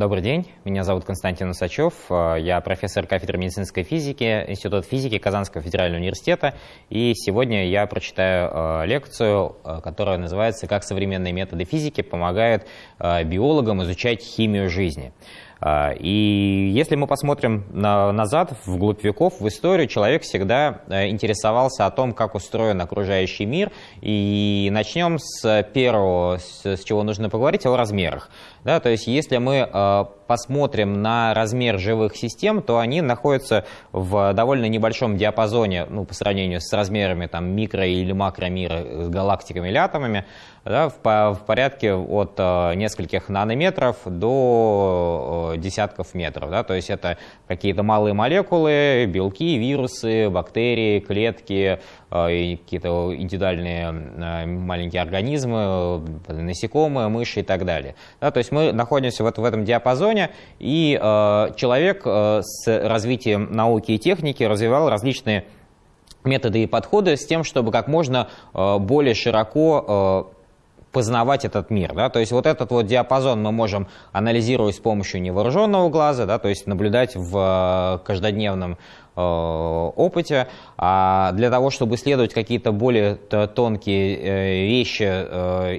Добрый день, меня зовут Константин Усачев, э, я профессор кафедры медицинской физики Института физики Казанского федерального университета, и сегодня я прочитаю э, лекцию, э, которая называется «Как современные методы физики помогают биологам изучать химию жизни». И если мы посмотрим на, назад, вглубь веков, в историю, человек всегда интересовался о том, как устроен окружающий мир. И начнем с первого, с чего нужно поговорить, о размерах. Да, то есть если мы э, посмотрим на размер живых систем, то они находятся в довольно небольшом диапазоне ну, по сравнению с размерами там, микро- или макромира с галактиками или атомами, да, в, порядке от э, нескольких нанометров до э, десятков метров. Да, то есть это какие-то малые молекулы, белки, вирусы, бактерии, клетки, э, и какие-то индивидуальные э, маленькие организмы, насекомые, мыши и так далее. Да, то есть мы находимся вот в этом диапазоне, и э, человек с развитием науки и техники развивал различные методы и подходы с тем, чтобы как можно более широко познавать этот мир. Да? То есть вот этот вот диапазон мы можем анализировать с помощью невооруженного глаза, да? то есть наблюдать в каждодневном опыте, а для того, чтобы исследовать какие-то более тонкие вещи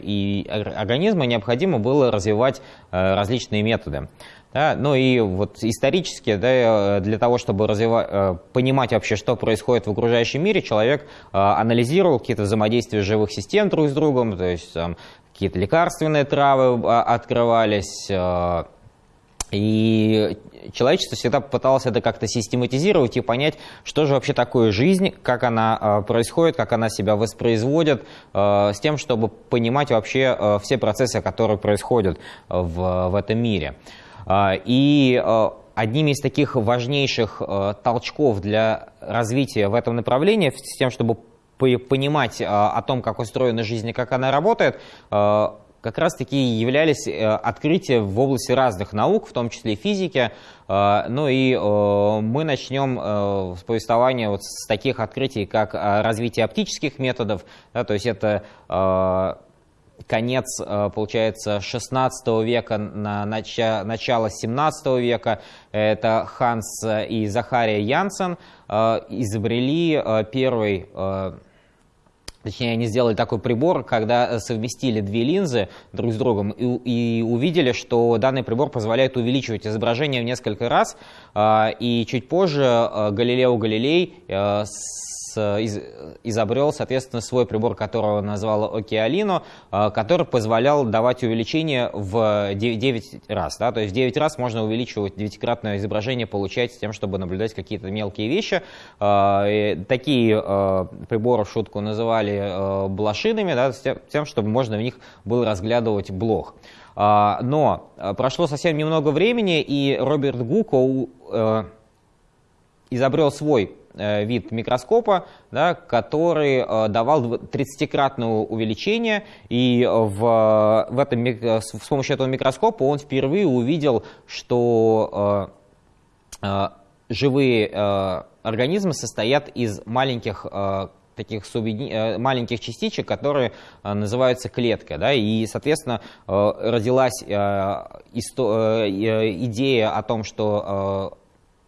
и организмы, необходимо было развивать различные методы. Да, ну и вот исторически, да, для того, чтобы э, понимать вообще, что происходит в окружающем мире, человек э, анализировал какие-то взаимодействия живых систем друг с другом, то есть какие-то лекарственные травы а, открывались, э, и человечество всегда пыталось это как-то систематизировать и понять, что же вообще такое жизнь, как она происходит, как она себя воспроизводит, с тем, чтобы понимать вообще все процессы, которые происходят в, в этом мире. И одним из таких важнейших толчков для развития в этом направлении, с тем, чтобы понимать о том, как устроена жизнь и как она работает, как раз-таки являлись открытия в области разных наук, в том числе физики. Ну и мы начнем с повествования вот с таких открытий, как развитие оптических методов, да, то есть это конец, э, получается, 16 века, на начало 17 века. Это Ханс и Захария Янсен э, изобрели э, первый Точнее, они сделали такой прибор, когда совместили две линзы друг с другом и, и увидели, что данный прибор позволяет увеличивать изображение в несколько раз. И чуть позже Галилео Галилей из, изобрел, соответственно, свой прибор, которого назвал Океалино, э, который позволял давать увеличение в 9 раз. Да? То есть 9 раз можно увеличивать девятикратное изображение, получать с тем, чтобы наблюдать какие-то мелкие вещи. Э, такие э, приборы в шутку называли блошинами, да, с тем, чтобы можно в них было разглядывать блох. Но прошло совсем немного времени, и Роберт Гуко изобрел свой Э, вид микроскопа, да, который э, давал 30-кратное увеличение, и в, в этом, с помощью этого микроскопа он впервые увидел, что э, живые организмы состоят из маленьких таких маленьких частичек, которые называются клетка. Да, и, соответственно, родилась идея о том, что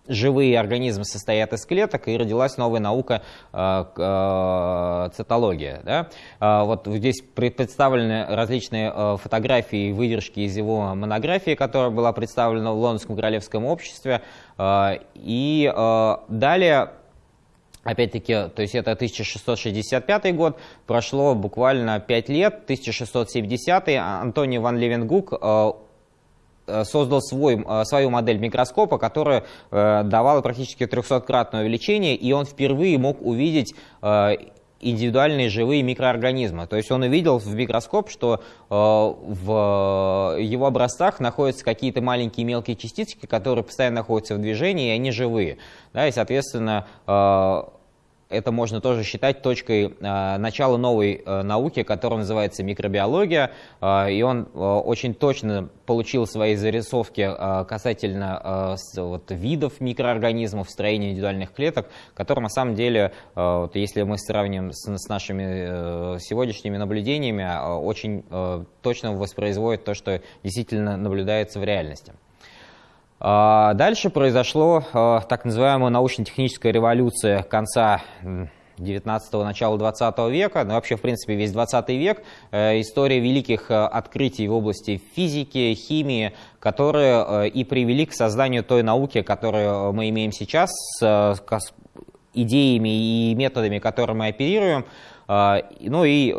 живые организмы состоят из клеток, и родилась новая наука э, э, цитология. Да? Э, вот здесь представлены различные фотографии и выдержки из его монографии, которая была представлена в Лондонском королевском обществе. И далее Опять-таки, то есть это 1665 год, прошло буквально 5 лет, 1670 Антоний ван Левенгук создал свой, э, свою модель микроскопа, которая э, давала практически 300-кратное увеличение, и он впервые мог увидеть индивидуальные живые микроорганизмы. То есть он увидел в микроскоп, что в его образцах находятся какие-то маленькие мелкие частички, которые постоянно находятся в движении, и они живые. Да, и, соответственно, это можно тоже считать точкой э, начала новой э, науки, которая называется микробиология, э, и он очень точно получил свои зарисовки касательно вот, видов микроорганизмов, строения индивидуальных клеток, которые на самом деле, вот, если мы сравним с, нашими сегодняшними наблюдениями, очень точно воспроизводят то, что действительно наблюдается в реальности. Дальше произошло так называемая научно-техническая революция конца 19-го, начала 20 века, ну вообще, в принципе, весь 20 век, э, история великих э, открытий в области физики, химии, которые э, и привели к созданию той науки, которую мы имеем сейчас, с идеями и методами, которыми мы оперируем. Ну и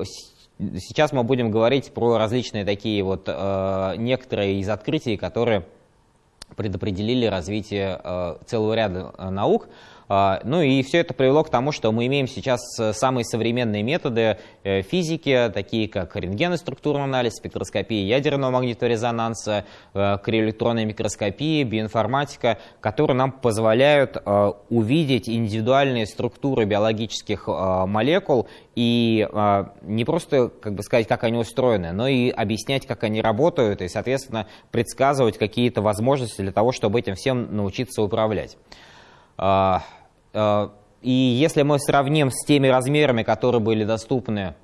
сейчас мы будем говорить про различные такие вот некоторые из открытий, которые предопределили развитие целого ряда наук. А, ну и все это привело к тому, что мы имеем сейчас э, самые современные методы э, физики, такие как рентген структурный анализ, спектроскопия ядерного магнитного резонанса, э, криоэлектронная микроскопия, биоинформатика, которые нам позволяют увидеть индивидуальные структуры биологических молекул и не просто как бы сказать, как они устроены, но и объяснять, как они работают, и, соответственно, предсказывать какие-то возможности для того, чтобы этим всем научиться управлять. А, а, и если мы сравним с теми размерами, которые были доступны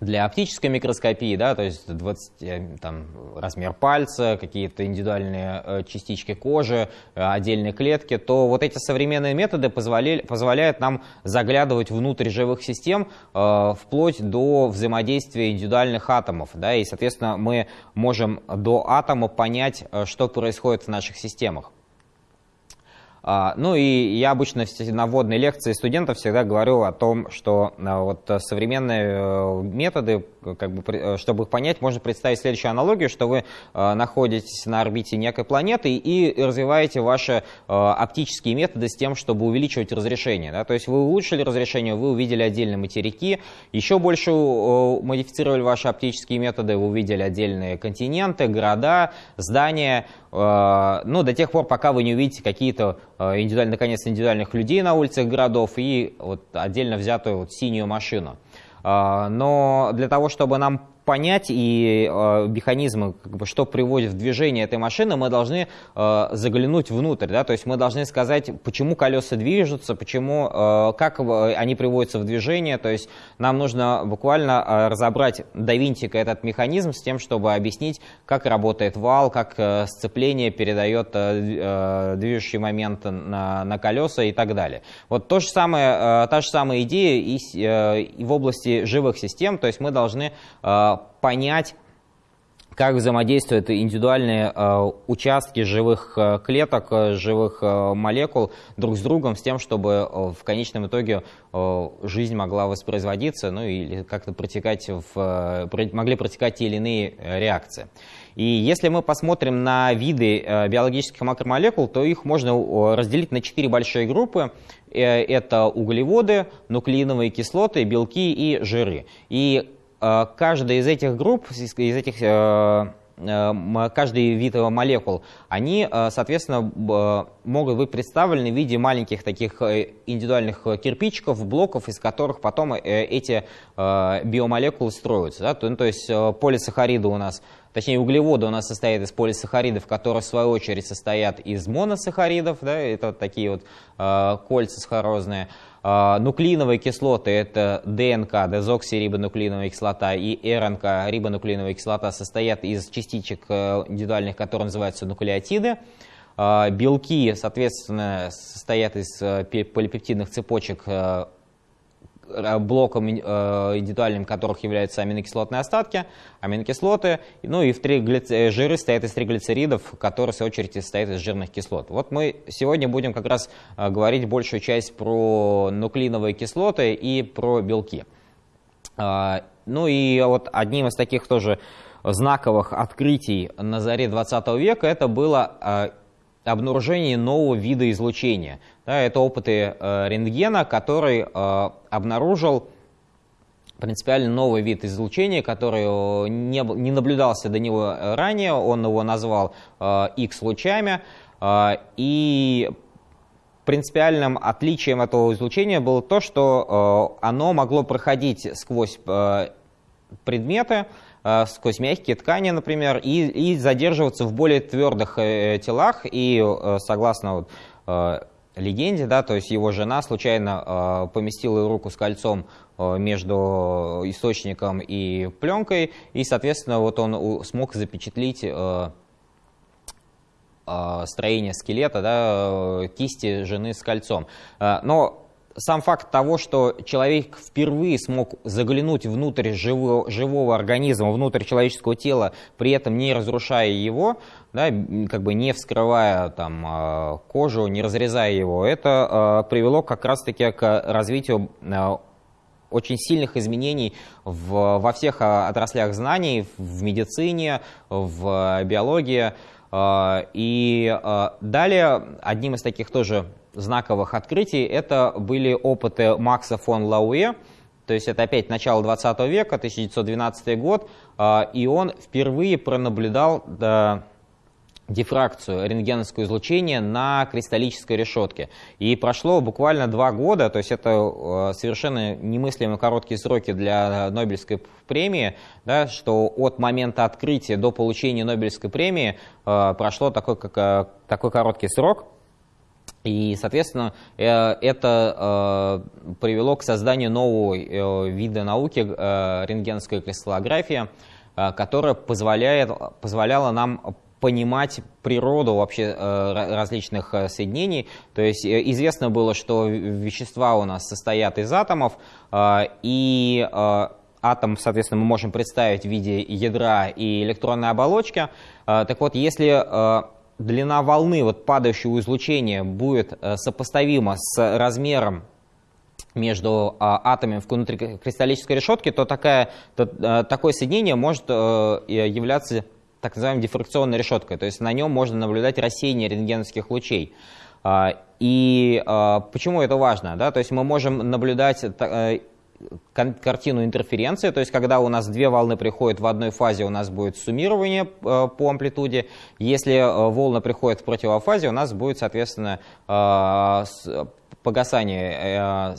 для оптической микроскопии, да, то есть 20, э, там, размер пальца, какие-то индивидуальные э, частички кожи, э, отдельные клетки, то вот эти современные методы позволяли, позволяют нам заглядывать внутрь живых систем э, вплоть до взаимодействия индивидуальных атомов. Да, и, соответственно, мы можем до атома понять, что происходит в наших системах. А, ну и я обычно на вводной лекции студентов всегда говорю о том, что а, вот современные э, методы, как бы, э, чтобы их понять, можно представить следующую аналогию, что вы а, находитесь на орбите некой планеты и развиваете ваши оптические методы с тем, чтобы увеличивать разрешение. Да? То есть вы улучшили разрешение, вы увидели отдельные материки, еще больше модифицировали ваши оптические методы, вы увидели отдельные континенты, города, здания, ну, до тех пор, пока вы не увидите какие-то Э, индивидуально, наконец, индивидуальных людей на улицах городов и вот отдельно взятую вот синюю машину. Э, но для того, чтобы нам понять и э, механизмы, как бы, что приводит в движение этой машины, мы должны э, заглянуть внутрь, да, то есть мы должны сказать, почему колеса движутся, почему, э, как они приводятся в движение, то есть нам нужно буквально э, разобрать до винтика этот механизм с тем, чтобы объяснить, как работает вал, как э, сцепление передает э, э, движущий момент на, на колеса и так далее. Вот то же самое, э, та же самая идея и, э, и в области живых систем, то есть мы должны э, понять, как взаимодействуют индивидуальные э, участки живых э, клеток, э, живых молекул друг с другом, с тем, чтобы в конечном итоге жизнь могла воспроизводиться, ну или как-то протекать в, могли протекать те или иные реакции. И если мы посмотрим на виды биологических макромолекул, то их можно разделить на четыре большие группы. Это углеводы, нуклеиновые кислоты, белки и жиры. И каждая из этих групп, из этих э, э, каждый вид молекул, они, соответственно, могут быть представлены в виде маленьких таких индивидуальных кирпичиков, блоков, из которых потом эти биомолекулы строятся. Да? То, ну, есть полисахариды у нас, точнее углеводы у нас состоят из полисахаридов, которые в свою очередь состоят из моносахаридов, да? это такие вот кольца сахарозные. А, нуклеиновые кислоты – это ДНК, дезоксирибонуклеиновая кислота, и РНК, рибонуклеиновая кислота, состоят из частичек э, индивидуальных, которые называются нуклеотиды. А, белки, соответственно, состоят из э, полипептидных цепочек э, блоком э, индивидуальным которых являются аминокислотные остатки, аминокислоты, ну и в триглиц... Э, жиры стоят из триглицеридов, которые в свою очередь состоят из жирных кислот. Вот мы сегодня будем как раз говорить большую часть про нуклеиновые кислоты и про белки. Ну и вот одним из таких тоже знаковых открытий на заре 20 века это было обнаружение нового вида излучения. Да, это опыты э, рентгена, который э, обнаружил принципиально новый вид излучения, который э, не, не наблюдался до него ранее, он его назвал э, X-лучами, э, и принципиальным отличием этого излучения было то, что э, оно могло проходить сквозь э, предметы, Э, сквозь мягкие ткани, например, и, и задерживаться в более твердых э, телах. И э, согласно вот, легенде, да, то есть его жена случайно поместила руку с кольцом между источником и пленкой, и, соответственно, вот он смог запечатлить строения скелета, да, кисти жены с кольцом. Но сам факт того, что человек впервые смог заглянуть внутрь живого, живого организма, внутрь человеческого тела, при этом не разрушая его, да, как бы не вскрывая там, а, кожу, не разрезая его, это а, привело как раз-таки к развитию а, очень сильных изменений в, во всех отраслях знаний, в медицине, в биологии. И далее одним из таких тоже знаковых открытий это были опыты Макса фон Лауэ, то есть это опять начало 20 века, 1912 год, а, и он впервые пронаблюдал дифракцию, рентгеновское излучение на кристаллической решетке. И прошло буквально два года, то есть это а, совершенно немыслимо короткие сроки для Нобелевской премии, да, что от момента открытия до получения Нобелевской премии а, прошло такой, как, такой короткий срок. И, соответственно, э, это э, привело к созданию нового э, вида науки, рентгеновская кристаллография, которая позволяет, позволяла нам понимать природу вообще различных соединений. То есть известно было, что вещества у нас состоят из атомов, и атом, соответственно, мы можем представить в виде ядра и электронной оболочки. Так вот, если длина волны вот падающего излучения будет э, сопоставима с размером между а, атомами внутри кристаллической решетки, то, такая, то а, такое соединение может а, являться так называемой дифракционной решеткой. То есть на нем можно наблюдать рассеяние рентгеновских лучей. А, и а, почему это важно? Да? То есть мы можем наблюдать картину интерференции, то есть когда у нас две волны приходят в одной фазе, у нас будет суммирование э, по амплитуде. Если э, волны приходят в противофазе, у нас будет, соответственно, э, погасание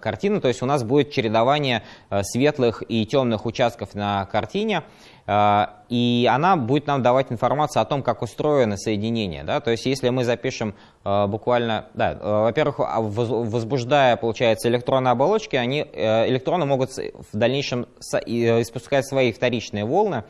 картины, то есть у нас будет чередование светлых и темных участков на картине. А, и она будет нам давать информацию о том, как устроено соединение. Да? То есть если мы запишем а, буквально, да, а, во-первых, возбуждая, получается, электронные оболочки, они, э, электроны могут в дальнейшем испускать свои вторичные волны,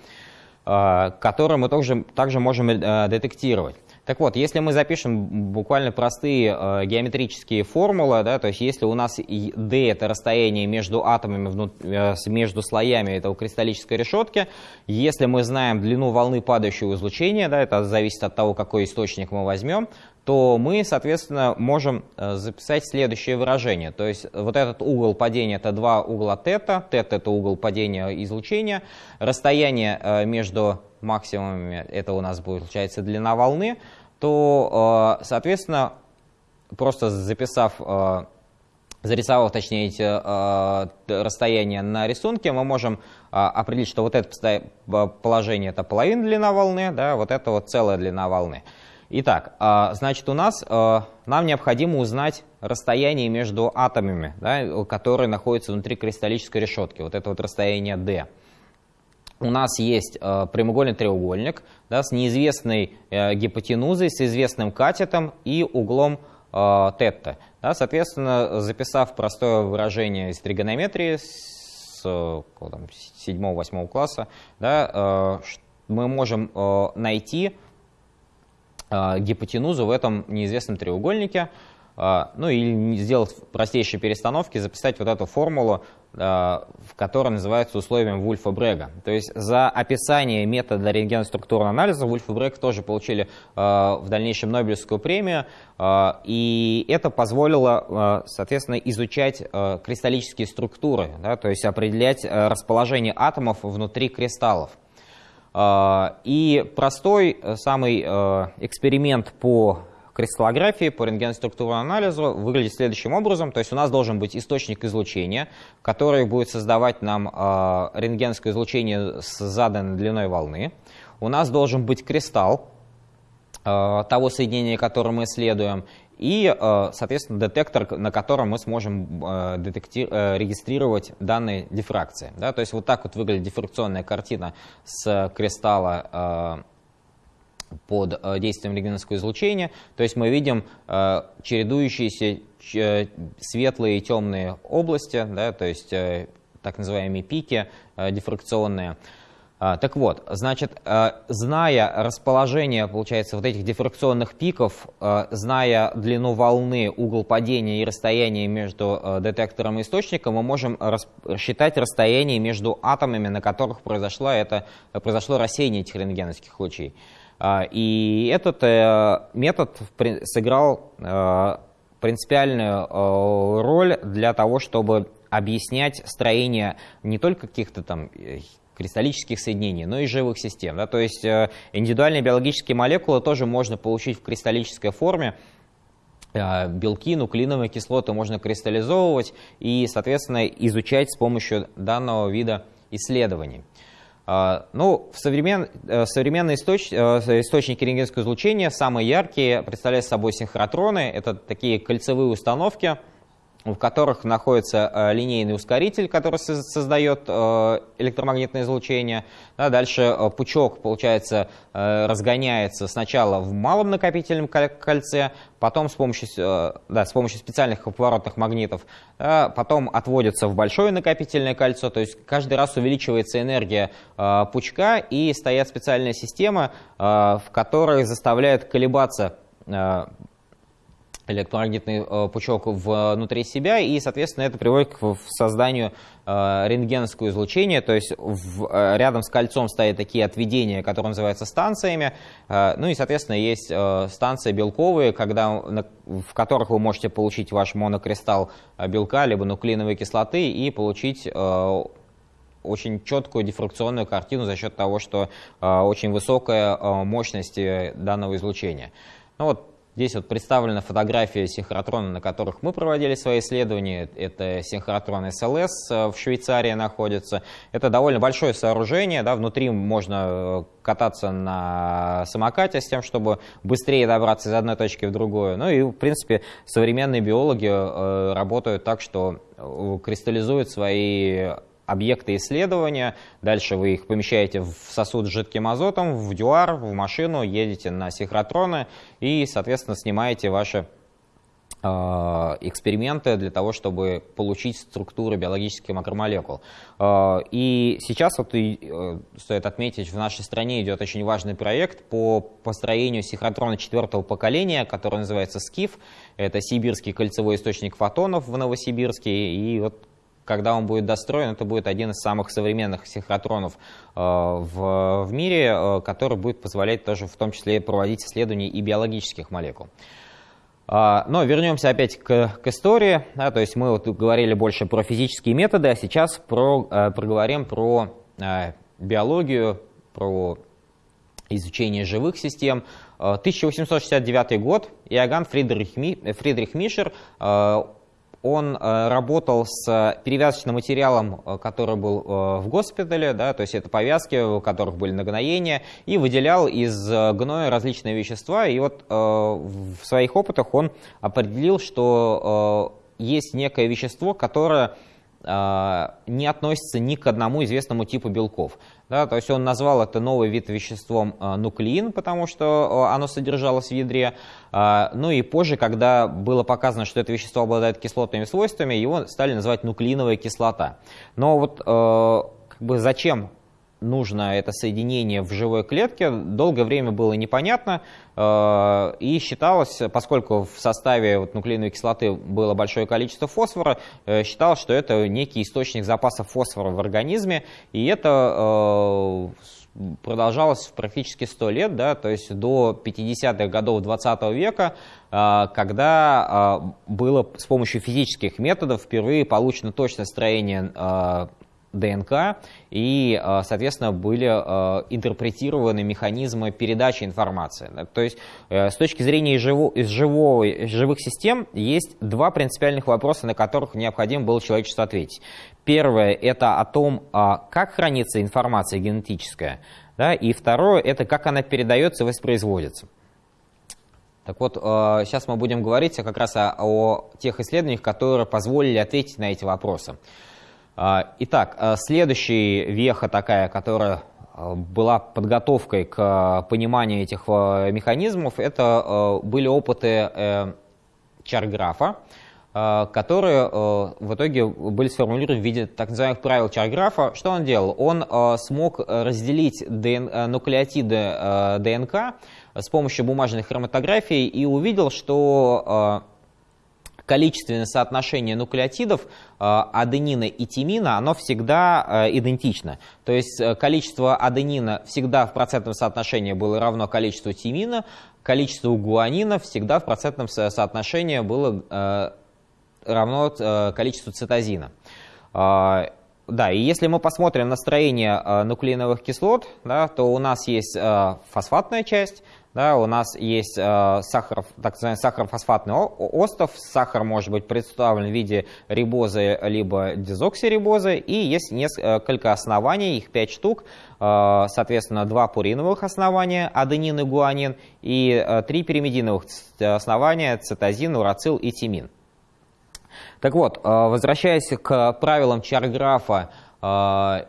которые мы также, также можем э, детектировать. Так вот, если мы запишем буквально простые э, геометрические формулы, да, то есть если у нас d это расстояние между атомами, внут, э, между слоями этого кристаллической решетки, если мы знаем длину волны падающего излучения, да, это зависит от того, какой источник мы возьмем, то мы, соответственно, можем э, записать следующее выражение. То есть вот этот угол падения это два угла тета, тета это угол падения излучения, расстояние э, между максимумами, это у нас будет, получается, длина волны, то, э, соответственно, просто записав, э, зарисовав, точнее, эти э, расстояния на рисунке, мы можем определить, что вот это положение это половина длина волны, да, вот это вот целая длина волны. Итак, значит, у нас нам необходимо узнать расстояние между атомами, да, которые находятся внутри кристаллической решетки. Вот это вот расстояние d у нас есть э, прямоугольный треугольник да, с неизвестной э, гипотенузой, с известным катетом и углом э, тетта. Да, соответственно, записав простое выражение из тригонометрии с 7-8 класса, да, мы можем найти гипотенузу в этом неизвестном треугольнике, ну или сделать простейшие перестановки, записать вот эту формулу Э, в которой называется условием Вульфа Брега. То есть за описание метода рентгеноструктурного анализа Вульф и Брег тоже получили э, в дальнейшем Нобелевскую премию, э, и это позволило, соответственно, изучать кристаллические структуры, да, то есть определять расположение атомов внутри кристаллов. И простой самый эксперимент по кристаллографии, по рентгеноструктурному анализу выглядит следующим образом. То есть у нас должен быть источник излучения, который будет создавать нам э, рентгеновское излучение с заданной длиной волны. У нас должен быть кристалл э, того соединения, которое мы исследуем, и, э, соответственно, детектор, на котором мы сможем регистрировать данные дифракции. Да? То есть вот так вот выглядит дифракционная картина с кристалла под э, действием рентгеновского излучения. То есть мы видим э, чередующиеся э, светлые и темные области, да, то есть так называемые пики дифракционные. А, так вот, значит, зная расположение, получается, вот этих дифракционных пиков, зная длину волны, угол падения и расстояние между детектором и источником, мы можем рассчитать расстояние между атомами, на которых произошло, это, произошло рассеяние этих рентгеновских лучей. А, и этот метод сыграл принципиальную роль для того, чтобы объяснять строение не только каких-то там кристаллических соединений, но и живых систем. Да? То есть э, индивидуальные биологические молекулы тоже можно получить в кристаллической форме, э, белки, нуклеиновые кислоты можно кристаллизовывать и, соответственно, изучать с помощью данного вида исследований. Э, ну, в современ... современные источ... источники рентгеновского излучения, самые яркие, представляют собой синхротроны. Это такие кольцевые установки, в которых находится э, линейный ускоритель, который создает э, электромагнитное излучение. дальше э, пучок, получается, разгоняется сначала в малом накопительном кольце, потом с помощью, да, с помощью специальных поворотных магнитов, потом отводится в большое накопительное кольцо, то есть каждый раз увеличивается энергия пучка и стоят специальные системы, в которой заставляют колебаться электромагнитный э, пучок внутри себя, и, соответственно, это приводит к созданию э, рентгеновского излучения, то есть в, э, рядом с кольцом стоят такие отведения, которые называются станциями, ну и, соответственно, есть станции белковые, когда, в которых вы можете получить ваш монокристалл белка, либо нуклеиновой кислоты, и получить очень четкую дифракционную картину за счет того, что очень высокая мощность данного излучения. Ну вот Здесь вот представлена фотография синхротрона, на которых мы проводили свои исследования. Это синхротрон СЛС э, в Швейцарии находится. Это довольно большое сооружение. Да, внутри можно э, кататься на самокате с тем, чтобы быстрее добраться из одной точки в другую. Ну и, в принципе, современные биологи э, работают так, что кристаллизуют свои объекты исследования, дальше вы их помещаете в сосуд с жидким азотом, в дюар, в машину, едете на синхротроны и, соответственно, снимаете ваши э, эксперименты для того, чтобы получить структуру биологических макромолекул. Э, и сейчас, вот и, э, стоит отметить, в нашей стране идет очень важный проект по построению синхротрона четвертого поколения, который называется СКИФ. Это сибирский кольцевой источник фотонов в Новосибирске. И вот когда он будет достроен, это будет один из самых современных синхротронов э, в, в мире, э, который будет позволять тоже в том числе проводить исследования и биологических молекул. А, но вернемся опять к, к истории. Да, то есть мы вот говорили больше про физические методы, а сейчас про, э, проговорим про биологию, про изучение живых систем. 1869 год. Иоганн Фридрих, Фридрих Мишер он э, работал с перевязочным материалом, э, который был э, в госпитале, да, то есть это повязки, у которых были нагноения, и выделял из гноя различные вещества. И вот в своих опытах он определил, что есть некое вещество, которое не относится ни к одному известному типу белков. Да, то есть он назвал это новый вид веществом э, нуклеин, потому что э, оно содержалось в ядре. Ну и позже, когда было показано, что это вещество обладает кислотными свойствами, его стали называть нуклеиновая кислота. Но вот как бы зачем нужно это соединение в живой клетке, долгое время было непонятно э, и считалось, поскольку в составе вот нуклеиновой кислоты было большое количество фосфора, э, считалось, что это некий источник запаса фосфора в организме, и это э, продолжалось практически 100 лет, да, то есть до 50-х годов 20 века, когда было с помощью физических методов впервые получено точное строение ДНК, и, э, соответственно, были э, интерпретированы механизмы передачи информации. То есть, э, с точки зрения живо, из живого, из живых систем, есть два принципиальных вопроса, на которых необходимо было человечеству ответить. Первое – это о том, как хранится информация генетическая, да, и второе – это как она передается и воспроизводится. Так вот, сейчас мы будем говорить как раз о, о тех исследованиях, которые позволили ответить на эти вопросы. А, итак, а, следующая веха такая, которая а, была подготовкой к пониманию этих механизмов, это были опыты э, Чарграфа. которые в итоге были сформулированы в виде так называемых правил Чарграфа. Что он делал? Он смог разделить нуклеотиды ДНК с помощью бумажной хроматографии и увидел, что количественное соотношение нуклеотидов э, аденина и тимина, оно всегда э, идентично. То есть э, количество аденина всегда в процентном соотношении было равно количеству тимина, количество гуанина всегда в процентном соотношении было равно количеству цитозина. Да, и если мы посмотрим на строение нуклеиновых кислот, да, то у нас есть фосфатная часть, да, у нас есть э, сахар, так называемый сахарофосфатный остов. Сахар может быть представлен в виде рибозы либо дезоксирибозы. И есть несколько оснований, их 5 штук. Э, соответственно, два пуриновых основания, аденин и гуанин, и э, три пиримидиновых основания, цитозин, урацил и тимин. Так вот, э, возвращаясь к правилам Чарграфа э, Э,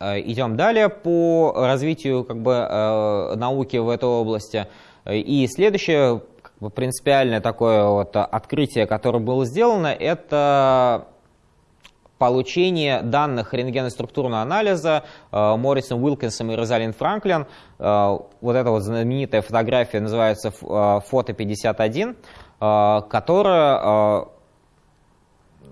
идем далее по развитию как бы, э, науки в этой области. И следующее как бы, принципиальное такое вот открытие, которое было сделано, это получение данных рентгеноструктурного анализа э, Моррисом Уилкинсом и Розалин Франклин. Вот эта вот знаменитая фотография называется «Фото 51», которая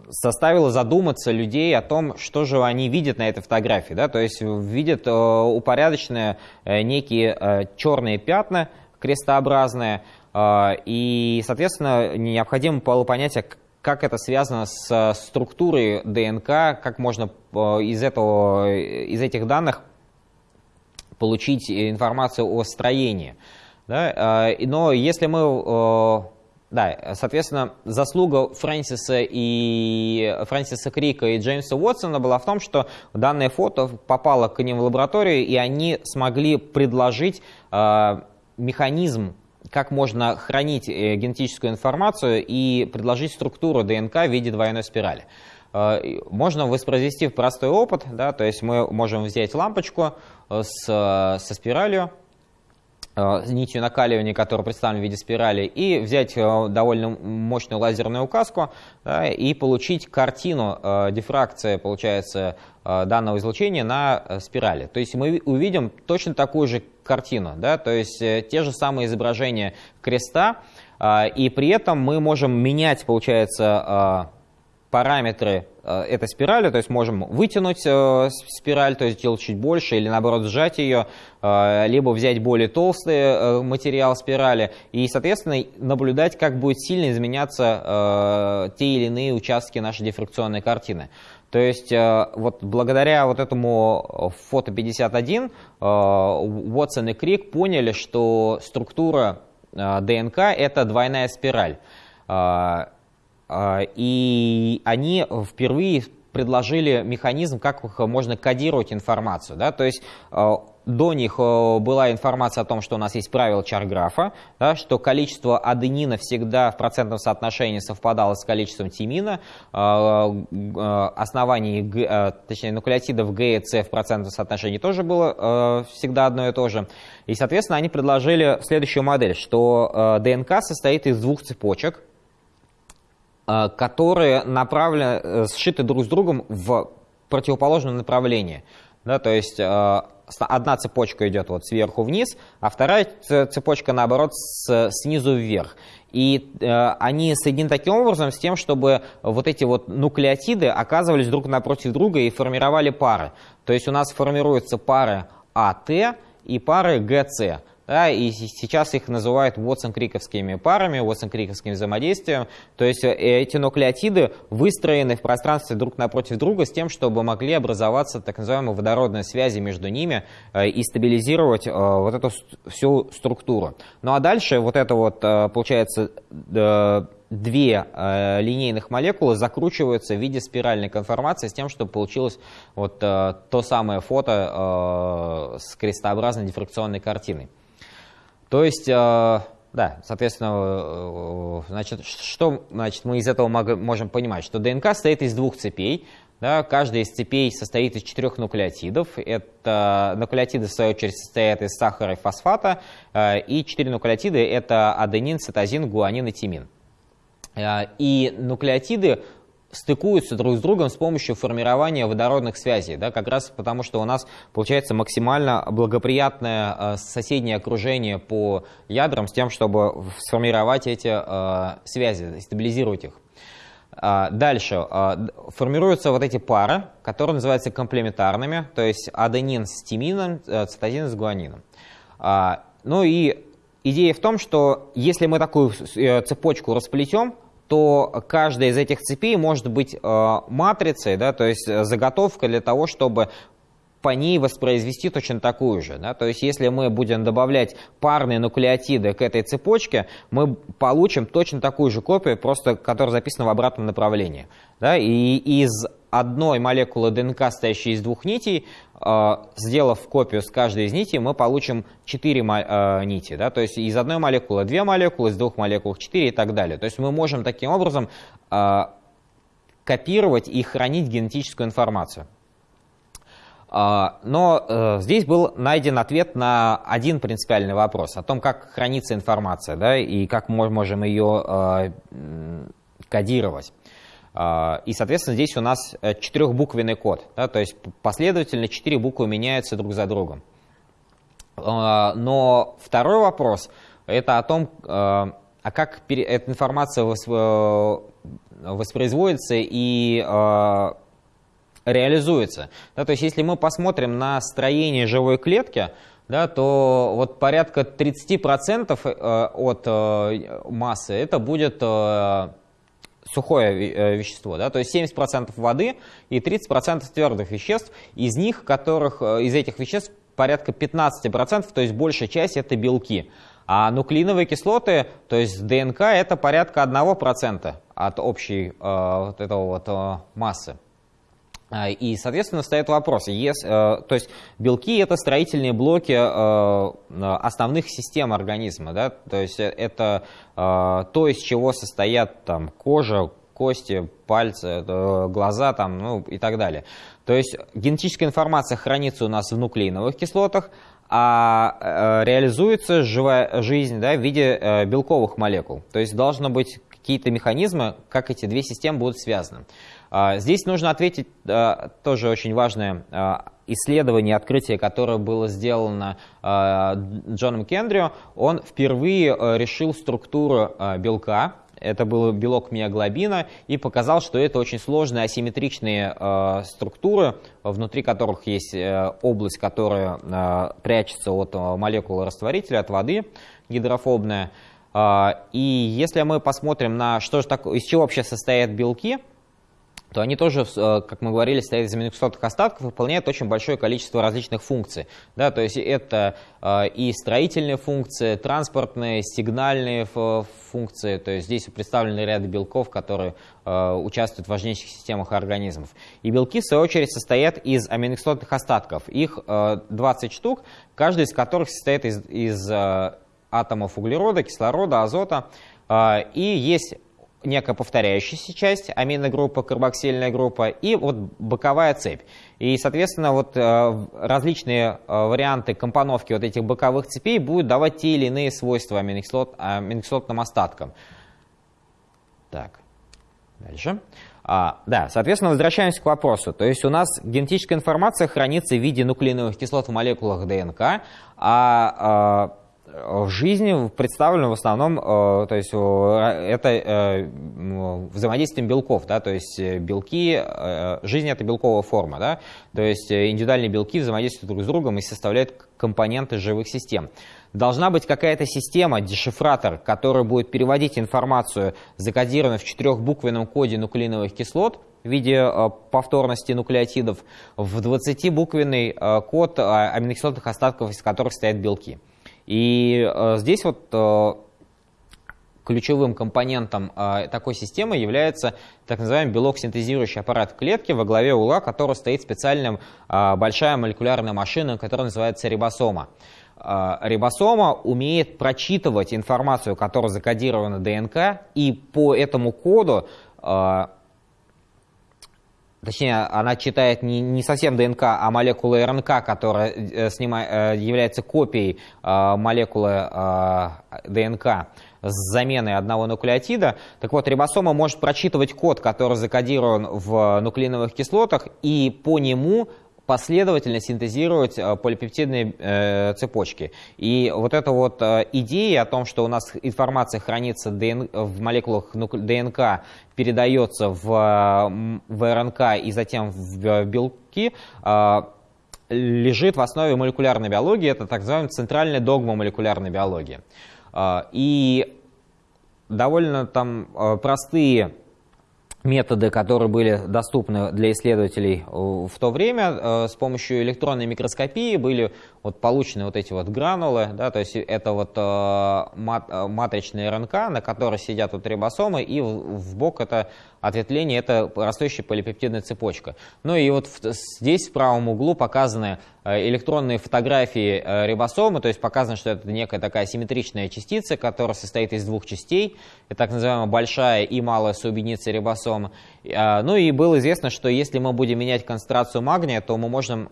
заставило задуматься людей о том, что же они видят на этой фотографии. Да? То есть видят э, упорядоченные э, некие э, черные пятна крестообразные, и, соответственно, необходимо было понять, как это связано с структурой ДНК, как можно из, этого, из этих данных получить информацию о строении. Да? Но если мы да, соответственно, заслуга Фрэнсиса и Фрэнсиса Крика и Джеймса Уотсона была в том, что данное фото попало к ним в лабораторию, и они смогли предложить э, механизм, как можно хранить э, генетическую информацию и предложить структуру ДНК в виде двойной спирали. Э, можно воспроизвести простой опыт, да, то есть мы можем взять лампочку э, с, со спиралью, нитью накаливания, которая представлена в виде спирали, и взять э, довольно мощную лазерную указку да, и получить картину э, дифракции, получается, данного излучения на спирали. То есть мы увидим точно такую же картину, да, то есть те же самые изображения креста, и при этом мы можем менять, получается, параметры э, этой спирали, то есть можем вытянуть э, спираль, то есть сделать чуть больше, или наоборот сжать ее, э, либо взять более толстый материал спирали, и, соответственно, наблюдать, как будет сильно изменяться те или иные участки нашей дифракционной картины. То есть вот благодаря вот этому фото 51 Уотсон и Крик поняли, что структура ДНК это двойная спираль. А, и они впервые предложили механизм, как можно кодировать информацию. Да? То есть а, до них а, была информация о том, что у нас есть правило чарграфа, да, что количество аденина всегда в процентном соотношении совпадало с количеством тимина, оснований, точнее, нуклеотидов Г и С в процентном соотношении тоже было всегда одно и то же. И, соответственно, они предложили следующую модель, что ДНК состоит из двух цепочек, Э, которые направлены, э, сшиты друг с другом в противоположном направлении. Да, то есть э, одна цепочка идет вот сверху вниз, а вторая цепочка, наоборот, с, снизу вверх. И э, они соединены таким образом с тем, чтобы вот эти вот нуклеотиды оказывались друг напротив друга и формировали пары. То есть у нас формируются пары АТ и пары ГЦ да, и сейчас их называют Уотсон-Криковскими парами, Уотсон-Криковским взаимодействием. То есть э, эти нуклеотиды выстроены в пространстве друг напротив друга с тем, чтобы могли образоваться так называемые водородные связи между ними э, и стабилизировать э, вот эту всю структуру. Ну а дальше вот это вот, получается, две линейных молекулы закручиваются в виде спиральной конформации с тем, чтобы получилось вот то самое фото с крестообразной дифракционной картиной. То есть, э, да, соответственно, э, значит, что значит, мы из этого можем понимать? Что ДНК состоит из двух цепей. Да, каждая из цепей состоит из четырех нуклеотидов. Это нуклеотиды, в свою очередь, состоят из сахара и фосфата. Э, и четыре нуклеотида – это аденин, цитозин, гуанин и тимин. И нуклеотиды стыкуются друг с другом с помощью формирования водородных связей, да, как раз потому, что у нас получается максимально благоприятное э, соседнее окружение по ядрам с тем, чтобы сформировать эти э, связи, стабилизировать их. Э, дальше э, формируются вот эти пары, которые называются комплементарными, то есть аденин с тимином, цитозин с гуанином. Э, ну и идея в том, что если мы такую цепочку расплетем, то каждая из этих цепей может быть э, матрицей, да, то есть э, заготовка для того, чтобы по ней воспроизвести точно такую же. Да? То есть если мы будем добавлять парные нуклеотиды к этой цепочке, мы получим точно такую же копию, просто которая записана в обратном направлении. Да? И из одной молекулы ДНК, состоящей из двух нитей, э, сделав копию с каждой из нитей, мы получим 4 э, нити. Да? То есть из одной молекулы 2 молекулы, из двух молекул 4 и так далее. То есть мы можем таким образом э, копировать и хранить генетическую информацию. Но здесь был найден ответ на один принципиальный вопрос о том, как хранится информация да, и как мы можем ее кодировать. А, и, соответственно, здесь у нас э, четырехбуквенный код, да, то есть последовательно четыре буквы меняются друг за другом. А, но второй вопрос – это о том, а, а как эта информация э, воспроизводится и реализуется. Да, то есть если мы посмотрим на строение живой клетки, да, то вот порядка 30% э, от массы это будет сухое э, вещество, да, то есть 70% воды и 30% твердых веществ, из них, которых, э, из этих веществ порядка 15%, то есть большая часть это белки. А нуклеиновые кислоты, то есть ДНК, это порядка 1% от общей э, вот этого вот, э, массы. А, и, соответственно, встает вопрос, если, э, то есть белки это строительные блоки э, основных систем организма, да, то есть это э, то, из чего состоят там кожа, кости, пальцы, глаза там, ну и так далее. То есть генетическая информация хранится у нас в нуклеиновых кислотах, а реализуется живая жизнь да, в виде белковых молекул. То есть должны быть какие-то механизмы, как эти две системы будут связаны. А, здесь нужно ответить тоже очень важное а, исследование, открытие, которое было сделано а, Джоном Кендрио. Он впервые решил структуру белка, это был белок миоглобина, и показал, что это очень сложные асимметричные структуры, внутри которых есть область, которая прячется от молекулы растворителя, от воды, гидрофобная. И если мы посмотрим на что же такое, из чего вообще состоят белки, то они тоже, э, как мы говорили, стоят из аминокислотных остатков выполняют очень большое количество различных функций. Да, то есть это э, и строительные функции, транспортные, сигнальные функции. То есть здесь представлены ряды белков, которые э, участвуют в важнейших системах организмов. И белки, в свою очередь, состоят из аминокислотных остатков. Их 20 штук, каждый из которых состоит из, из атомов углерода, кислорода, азота. И есть некая повторяющаяся часть, аминогруппа, карбоксильная группа и вот боковая цепь. И, соответственно, вот э, различные э, варианты компоновки вот этих боковых цепей будут давать те или иные свойства аминокислот, аминокислотным остаткам. Так, дальше. А, да, соответственно, возвращаемся к вопросу. То есть у нас генетическая информация хранится в виде нуклеиновых кислот в молекулах ДНК, а, а в жизни представлено в основном, э, то есть это э, взаимодействием белков, да, то есть э, белки, жизнь это белковая форма, да, то есть индивидуальные белки взаимодействуют друг с другом и составляют компоненты живых систем. Должна быть какая-то система, дешифратор, который будет переводить информацию, закодированную в четырехбуквенном коде нуклеиновых кислот, в виде повторности нуклеотидов в 20-буквенный код аминокислотных остатков, из которых стоят белки. И э, здесь вот э, ключевым компонентом э, такой системы является так называемый белок-синтезирующий аппарат клетки, во главе угла которого стоит специальная большая молекулярная машина, которая называется рибосома. Рибосома умеет прочитывать информацию, которая закодирована ДНК, и по этому коду точнее, она читает не, не совсем ДНК, а молекулы РНК, которая э, э, является копией э, молекулы ДНК. с заменой одного нуклеотида. Так вот, рибосома может прочитывать код, который закодирован в нуклеиновых кислотах, и по нему последовательно синтезировать э, полипептидные э, цепочки. И вот эта вот э, идея о том, что у нас информация хранится в молекулах ДНК, передается в, в РНК и затем в белки, лежит в основе молекулярной биологии. Это так называемая центральная догма молекулярной биологии. И довольно там простые методы, которые были доступны для исследователей э, в то время, э, с помощью электронной микроскопии были вот получены вот эти вот гранулы, да, то есть это вот э, мат, матричная РНК, на которой сидят вот рибосомы, и в, бок это ответвление, это растущая полипептидная цепочка. Ну и вот здесь в правом углу показаны э, электронные фотографии э, рибосомы, то есть показано, что это некая такая симметричная частица, которая состоит из двух частей, это так называемая большая и малая соединица рибосомы. А, ну и было известно, что если мы будем менять концентрацию магния, то мы можем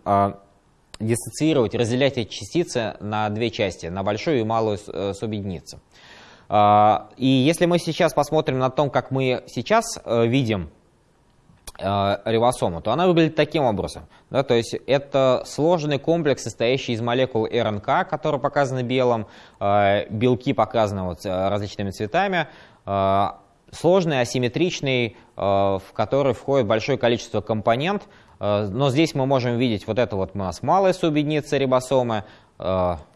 диссоциировать, разделять эти частицы на две части, на большую и малую э, субъединицу. А, и если мы сейчас посмотрим на то, как мы сейчас э, видим э, рибосому, то она выглядит таким образом. Да, то есть это сложный комплекс, состоящий из молекул РНК, которые показаны белым, э, белки показаны вот различными цветами, сложный, асимметричный, в который входит большое количество компонент, но здесь мы можем видеть вот это вот у нас малая субъединица рибосомы,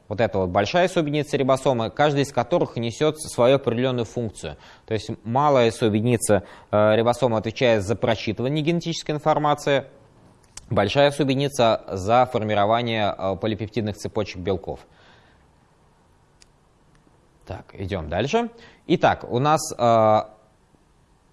вот эта вот большая субъединица рибосомы, каждая из которых несет свою определенную функцию. То есть малая субъединица э, рибосомы отвечает за прочитывание генетической информации, большая субъединица за формирование э, полипептидных цепочек белков. Так, идем дальше. Итак, у нас э,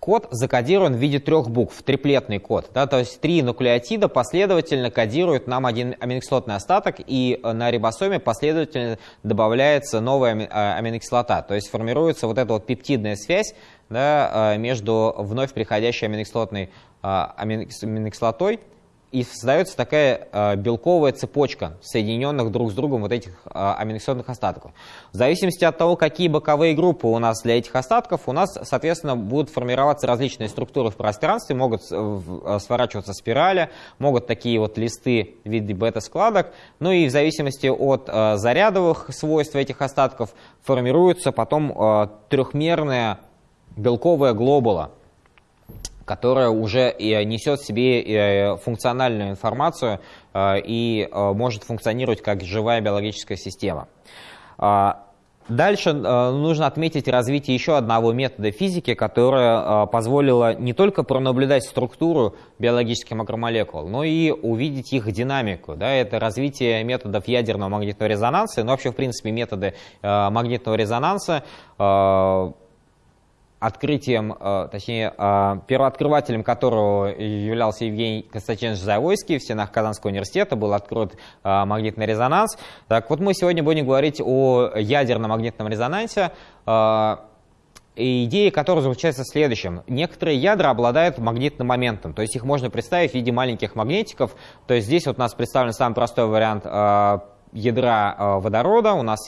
код закодирован в виде трех букв, триплетный код. Да, то есть три нуклеотида последовательно кодируют нам один аминокислотный остаток, и э, на рибосоме последовательно добавляется новая э, аминокислота. То есть формируется вот эта вот пептидная связь да, э, между вновь приходящей аминокислотной аминокислотой и создается такая э, белковая цепочка соединенных друг с другом вот этих э, аминокислотных остатков. В зависимости от того, какие боковые группы у нас для этих остатков, у нас, соответственно, будут формироваться различные структуры в пространстве, могут э, сворачиваться спирали, могут такие вот листы в виде бета-складок, ну и в зависимости от э, зарядовых свойств этих остатков формируются потом э, трехмерная белковая глобула, которая уже несет в себе э, функциональную информацию э, и э, может функционировать как живая биологическая система. А, дальше нужно отметить развитие еще одного метода физики, которое позволило не только пронаблюдать структуру биологических макромолекул, но и увидеть их динамику. Да, это развитие методов ядерного магнитного резонанса, но вообще, в принципе, методы магнитного резонанса открытием, э, точнее, э, первооткрывателем которого являлся Евгений Константинович Завойский в стенах Казанского университета, был открыт э, магнитный резонанс. Так вот, мы сегодня будем говорить о ядерном магнитном резонансе, идея которая заключается в следующем. Некоторые ядра обладают магнитным моментом, то есть их можно представить в виде маленьких магнитиков. То есть здесь вот у нас представлен самый простой вариант ядра водорода, у нас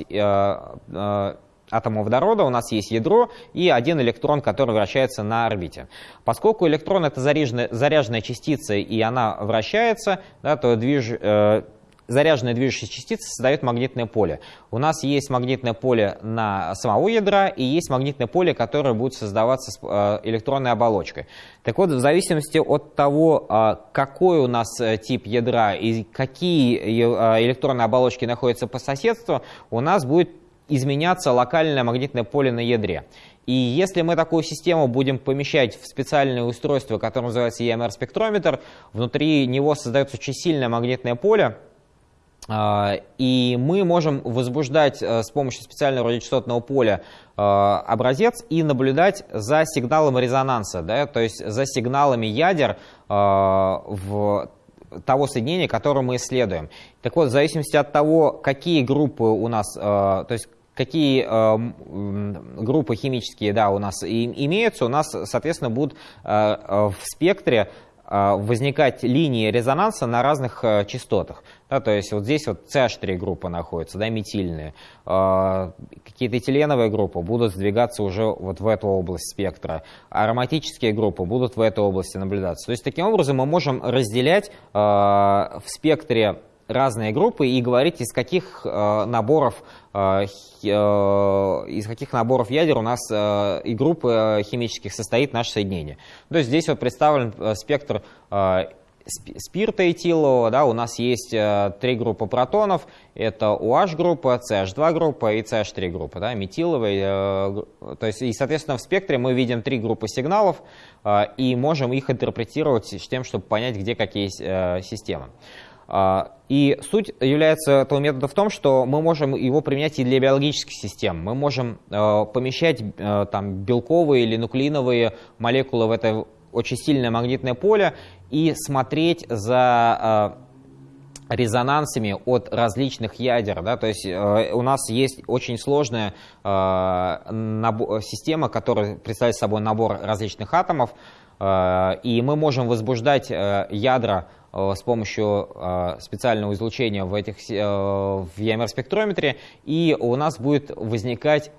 атома водорода у нас есть ядро и один электрон, который вращается на орбите. Поскольку электрон это заряженная, заряженная частица и она вращается, да, то движ, э, заряженная движущаяся частица создает магнитное поле. У нас есть магнитное поле на самого ядра и есть магнитное поле, которое будет создаваться с э, электронной оболочкой. Так вот, в зависимости от того, э, какой у нас э, тип ядра и какие э, электронные оболочки находятся по соседству, у нас будет изменяться локальное магнитное поле на ядре. И если мы такую систему будем помещать в специальное устройство, которое называется EMR-спектрометр, внутри него создается очень сильное магнитное поле, а, и мы можем возбуждать э, с помощью специального радиочастотного поля э, образец и наблюдать за сигналом резонанса, да, то есть за сигналами ядер э, в того соединения, которое мы исследуем. Так вот, в зависимости от того, какие группы у нас, то есть какие э, группы химические да, у нас имеются, у нас, соответственно, будут э, э в спектре возникать линии резонанса на разных частотах. Да, то есть вот здесь вот CH3 группа находится, да, метильные. Какие-то этиленовые группы будут сдвигаться уже вот в эту область спектра. Ароматические группы будут в этой области наблюдаться. То есть таким образом мы можем разделять в спектре разные группы и говорить, из каких э, наборов э, э, из каких наборов ядер у нас и группы химических состоит наше соединение. То есть здесь вот представлен спектр спирта этилового, да, у нас есть три группы протонов, это OH группа, CH2 группа и CH3 группа, да, метиловый, то есть и соответственно в спектре мы видим три группы сигналов и можем их интерпретировать с тем, чтобы понять, где какие системы. А, и суть является этого метода в том, что мы можем его применять и для биологических систем. Мы можем э, помещать э, там, белковые или нуклеиновые молекулы в это очень сильное магнитное поле и смотреть за э, резонансами от различных ядер. Да? То есть у нас есть очень сложная система, которая представляет собой набор различных атомов, и мы можем возбуждать ядра Э, с помощью э, специального излучения в, этих, э, в EMR-спектрометре, и у нас будет возникать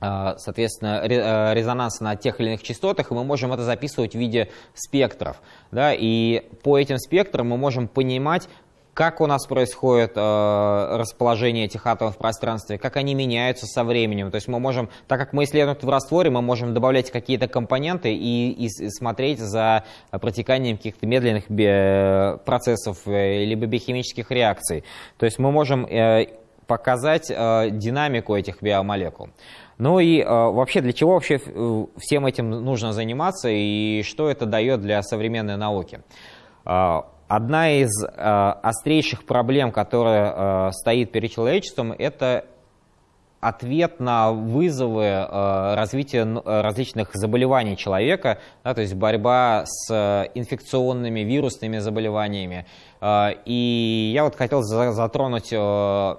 соответственно, резонанс на тех или иных частотах, и мы можем это записывать в виде спектров. Да, и по этим спектрам мы можем понимать, как у нас происходит э, расположение этих атомов в пространстве, как они меняются со временем. То есть мы можем, так как мы исследуем в растворе, мы можем добавлять какие-то компоненты и, и смотреть за протеканием каких-то медленных процессов э, либо биохимических реакций. То есть мы можем э, показать э, динамику этих биомолекул. Ну и э, вообще, для чего вообще э, всем этим нужно заниматься и что это дает для современной науки? Одна из э, острейших проблем, которая э, стоит перед человечеством, это ответ на вызовы э, развития э, различных заболеваний человека, да, то есть борьба с э, инфекционными вирусными заболеваниями. Э, и я вот хотел за, затронуть э,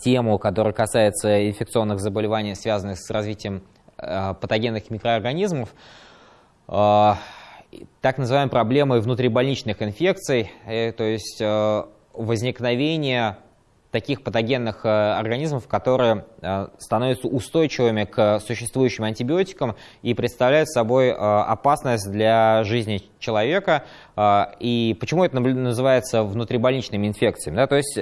тему, которая касается инфекционных заболеваний, связанных с развитием э, патогенных микроорганизмов. Так называемой проблемой внутрибольничных инфекций, э, то есть э, возникновение таких патогенных э, организмов, которые становятся устойчивыми к существующим антибиотикам и представляют собой опасность для жизни человека. И почему это называется внутрибольничными инфекциями? То есть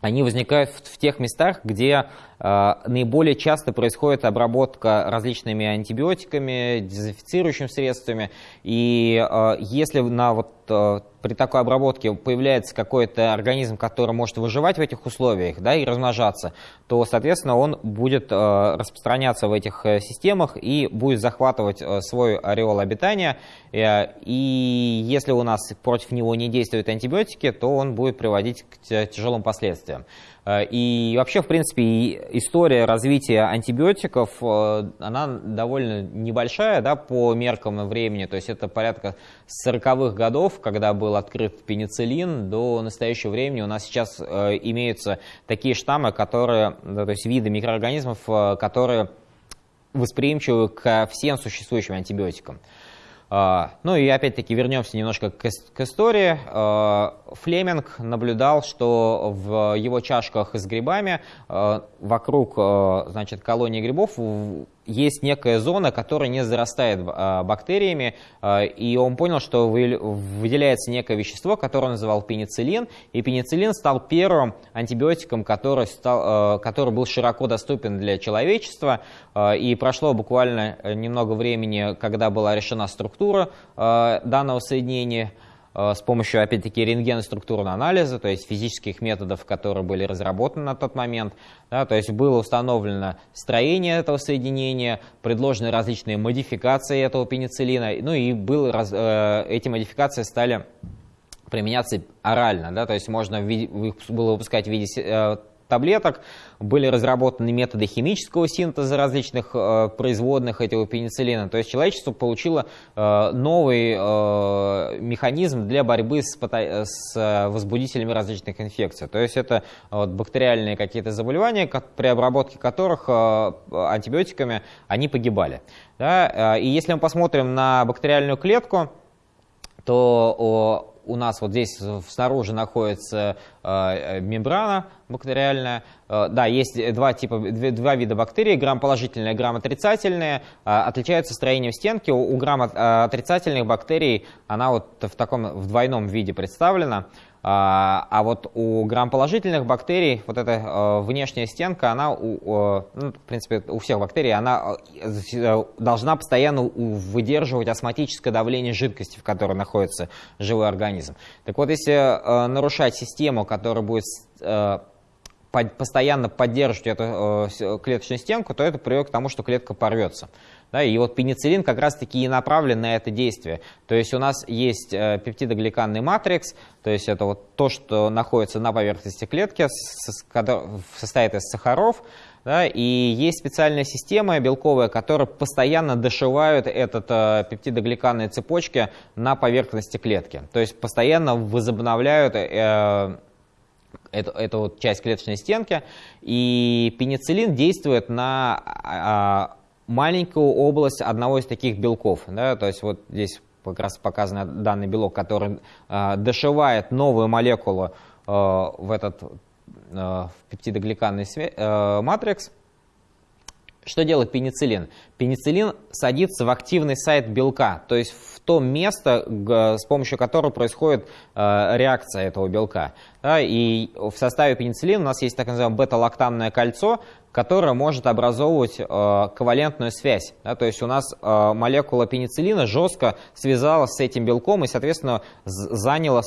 они возникают в, тех местах, где э, наиболее часто происходит обработка различными антибиотиками, дезинфицирующими средствами. И э, если на вот э, при такой обработке появляется какой-то организм, который может выживать в этих условиях да, и размножаться, то, соответственно, он будет э, распространяться в этих э, системах и будет захватывать э, свой ореол обитания. И если у нас против него не действуют антибиотики, то он будет приводить к тяжелым последствиям. Э, и вообще, в принципе, история развития антибиотиков, э, она довольно небольшая да, по меркам времени. То есть это порядка 40-х годов, когда был открыт пенициллин, до настоящего времени у нас сейчас э, имеются такие штаммы, которые, да, то есть виды микроорганизмов, которые восприимчивы ко всем существующим антибиотикам. А, ну и опять-таки вернемся немножко к, истории. А, Флеминг наблюдал, что в его чашках с грибами а, вокруг значит, колонии грибов есть некая зона, которая не зарастает а, бактериями, а, и он понял, что выделяется некое вещество, которое он называл пенициллин, и пенициллин стал первым антибиотиком, который, стал, а, который был широко доступен для человечества, и прошло буквально немного времени, когда была решена структура данного соединения, Э, с помощью, опять-таки, рентгеноструктурного анализа, то есть физических методов, которые были разработаны на тот момент. Да, то есть было установлено строение этого соединения, предложены различные модификации этого пенициллина, ну и был, раз, э, эти модификации стали применяться орально, да, то есть можно было выпускать в виде э, таблеток, были разработаны методы химического синтеза различных э, производных этого пенициллина. То есть человечество получило э, новый э, механизм для борьбы с, с э, возбудителями различных инфекций. То есть это вот, бактериальные какие-то заболевания, как, при обработке которых э, антибиотиками они погибали. Да? Э, и если мы посмотрим на бактериальную клетку, то у нас вот здесь снаружи находится э, мембрана бактериальная. Э, да, есть два, типа, два вида бактерий, грамм-положительные, грамм-отрицательные. Э, отличаются строением стенки. У грамм-отрицательных бактерий она вот в таком в двойном виде представлена. А, а вот у грамм-положительных бактерий вот эта э, внешняя стенка, она, у, ну, в принципе, у всех бактерий, она э, должна постоянно выдерживать осмотическое давление жидкости, в которой находится живой организм. Так вот, если э, нарушать систему, которая будет постоянно поддерживать эту клеточную стенку, то это приведет к тому, что клетка порвется. Да, и вот пенициллин как раз-таки и направлен на это действие. То есть у нас есть э, пептидогликанный матрикс, то есть это вот то, что находится на поверхности клетки, состоит из сахаров, да, и есть специальная система белковая, которая постоянно дошивает этот э, пептидогликанные цепочки на поверхности клетки. То есть постоянно возобновляют э, эту, эту вот часть клеточной стенки, и пенициллин действует на а, маленькую область одного из таких белков. Да, то есть вот здесь как раз показан данный белок, который э, дошивает новую молекулу э, в этот э, в пептидогликанный э, матрикс. Что делает пенициллин? Пенициллин садится в активный сайт белка, то есть в то место, с помощью которого происходит э, реакция этого белка. И в составе пенициллина у нас есть так называемое бета-лактамное кольцо, которая может образовывать э, ковалентную связь. То есть у нас э, молекула пенициллина жестко связалась с этим белком и, соответственно, заняла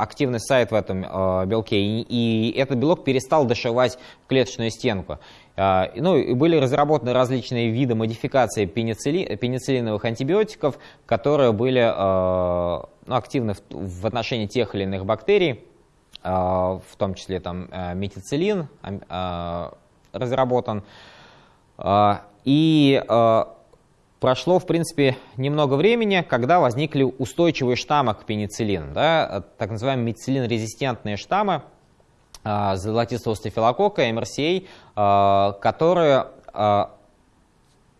активный сайт в этом белке. И этот белок перестал дошивать клеточную стенку. Э, ну, и были разработаны различные виды модификации пеницилли, пенициллиновых антибиотиков, которые были э, ну, активны в, в отношении тех или иных бактерий, э, в том числе там, э, метициллин, разработан. А, и а, прошло, в принципе, немного времени, когда возникли устойчивые штаммы к пенициллину, да, так называемые метициллин-резистентные штаммы а, золотистого стафилококка, MRCA, которые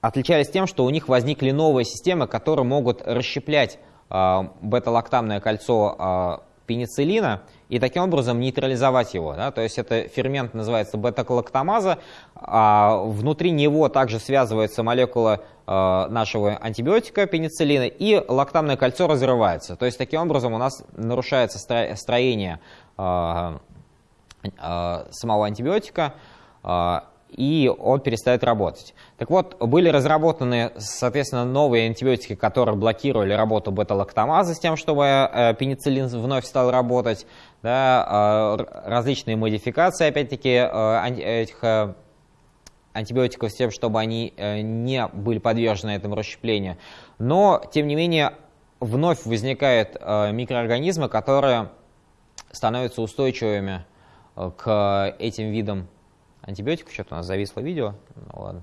отличались тем, что у них возникли новые системы, которые могут расщеплять бета-лактамное кольцо пенициллина и таким образом нейтрализовать его. То есть это фермент называется бета-лактамаза, а внутри него также связывается молекула нашего антибиотика пенициллина, и лактамное кольцо разрывается. То есть таким образом у нас нарушается строение самого антибиотика, э, и он перестает работать. Так вот, были разработаны, соответственно, новые антибиотики, которые блокировали работу бета-лактамазы с тем, чтобы э, пенициллин вновь стал работать. Да, э, различные модификации, опять-таки, э, этих антибиотиков с тем, чтобы они не были подвержены этому расщеплению. Но, тем не менее, вновь возникают микроорганизмы, которые становятся устойчивыми к этим видам антибиотиков. Что-то у нас зависло видео. Ну ладно.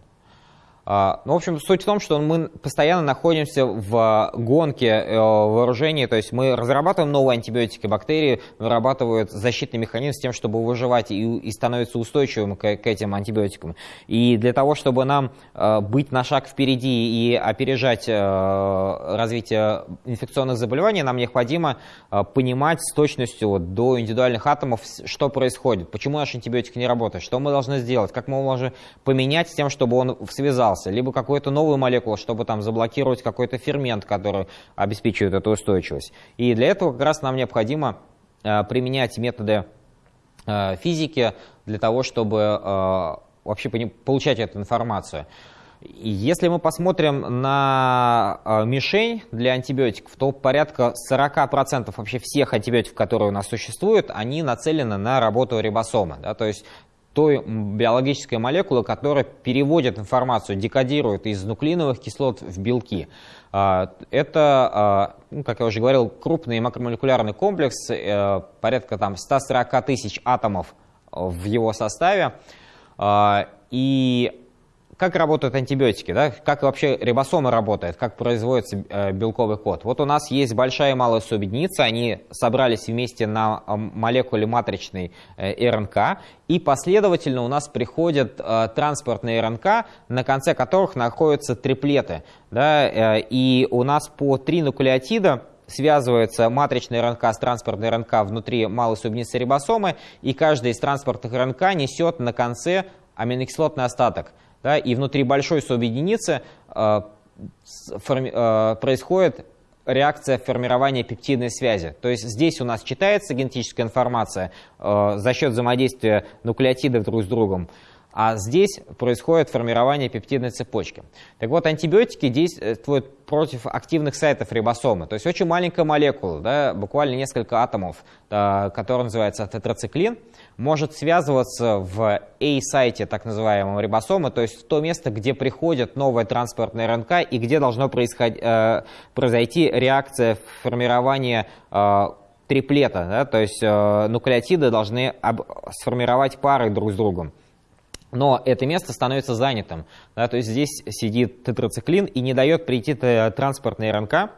А, ну, в общем, суть в том, что мы постоянно находимся в гонке э, вооружений, то есть мы разрабатываем новые антибиотики, бактерии вырабатывают защитный механизм с тем, чтобы выживать и, и становиться устойчивым к, к этим антибиотикам. И для того, чтобы нам э, быть на шаг впереди и опережать развитие инфекционных заболеваний, нам необходимо понимать с точностью до индивидуальных атомов, что происходит, почему наш антибиотик не работает, что мы должны сделать, как мы можем поменять с тем, чтобы он связал остался, либо какую-то новую молекулу, чтобы там заблокировать какой-то фермент, который обеспечивает эту устойчивость. И для этого как раз нам необходимо э, применять методы э, физики для того, чтобы э, вообще получать эту информацию. Если мы посмотрим на мишень для антибиотиков, то порядка 40% вообще всех антибиотиков, которые у нас существуют, они нацелены на работу рибосома. Да, то есть той биологической молекулы, которая переводит информацию, декодирует из нуклеиновых кислот в белки. А, это, а, ну, как я уже говорил, крупный макромолекулярный комплекс, э, порядка там, 140 тысяч атомов в его составе. И как работают антибиотики, да? как вообще рибосомы работают, как производится э, белковый код. Вот у нас есть большая и малая субъединица, они собрались вместе на э, молекуле матричной э, РНК, и последовательно у нас приходят транспортные РНК, на конце которых находятся триплеты. Да? И у нас по три нуклеотида связывается матричная РНК с транспортной РНК внутри малой субъединицы рибосомы, и каждая из транспортных РНК несет на конце аминокислотный остаток – да, и внутри большой субъединицы э, форми, э, происходит реакция формирования пептидной связи. То есть здесь у нас читается генетическая информация э, за счет взаимодействия нуклеотидов друг с другом, а здесь происходит формирование пептидной цепочки. Так вот, антибиотики действуют против активных сайтов рибосомы. То есть очень маленькая молекула, да, буквально несколько атомов, да, которая называется тетрациклин, может связываться в A-сайте так называемого рибосомы, то есть в то место, где приходит новая транспортная РНК и где должно э, произойти реакция формирования э, триплета, да, то есть э, нуклеотиды должны сформировать пары друг с другом. Но это место становится занятым. Да, то есть здесь сидит тетрациклин и не дает прийти транспортной РНК,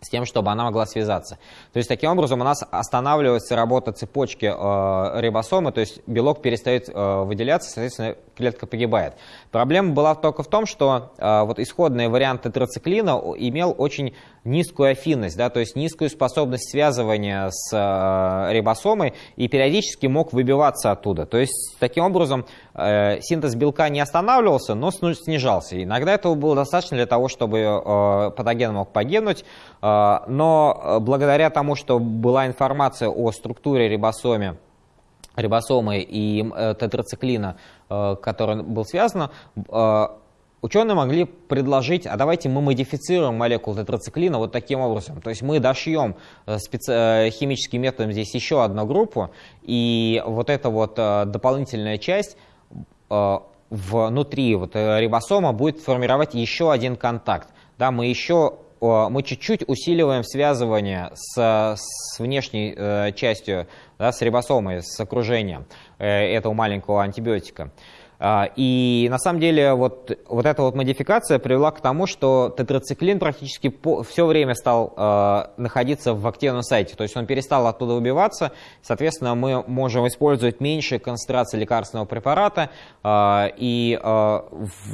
с тем, чтобы она могла связаться. То есть таким образом у нас останавливается работа цепочки э, рибосомы, то есть белок перестает э, выделяться, соответственно, клетка погибает. Проблема была только в том, что э, вот исходный вариант тетрациклина имел очень низкую афинность, да, то есть низкую способность связывания с э, рибосомой и периодически мог выбиваться оттуда. То есть таким образом э, синтез белка не останавливался, но снижался. Иногда этого было достаточно для того, чтобы э, патоген мог погибнуть, но благодаря тому, что была информация о структуре рибосоме, рибосомы и тетрациклина, который был связан, ученые могли предложить, а давайте мы модифицируем молекулу тетрациклина вот таким образом. То есть мы дошьем специ... химическим методом здесь еще одну группу, и вот эта вот дополнительная часть внутри вот рибосома будет формировать еще один контакт. Да, мы еще мы чуть-чуть усиливаем связывание с, с внешней э, частью, да, с рибосомой, с окружением э, этого маленького антибиотика. А, и на самом деле вот, вот эта вот модификация привела к тому, что тетрациклин практически по, все время стал э, находиться в активном сайте, то есть он перестал оттуда убиваться, соответственно мы можем использовать меньше концентрации лекарственного препарата, э, и, э,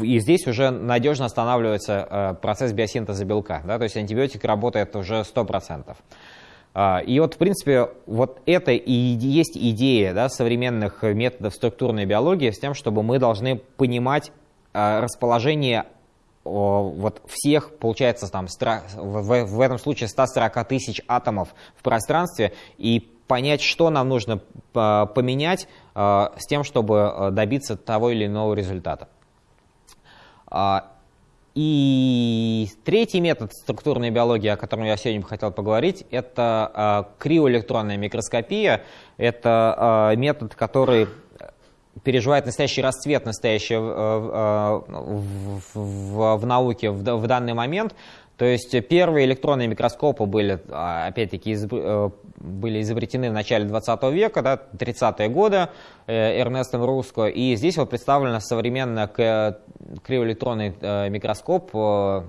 и здесь уже надежно останавливается э, процесс биосинтеза белка, да, то есть антибиотик работает уже 100%. А, и вот, в принципе, вот это и есть идея да, современных методов структурной биологии с тем, чтобы мы должны понимать а, расположение вот всех, получается, там, в, этом случае 140 тысяч атомов в пространстве и понять, что нам нужно а, поменять с тем, чтобы добиться того или иного результата. И третий метод структурной биологии, о котором я сегодня хотел поговорить, это э, криоэлектронная микроскопия. Это э, метод, который переживает настоящий расцвет настоящий, э, в, в, в науке в, в данный момент. То есть первые электронные микроскопы были, а, опять-таки, изоб... были изобретены в начале 20 века, да, 30-е годы э, Эрнестом Руско. И здесь вот представлен современный криоэлектронный э, микроскоп э,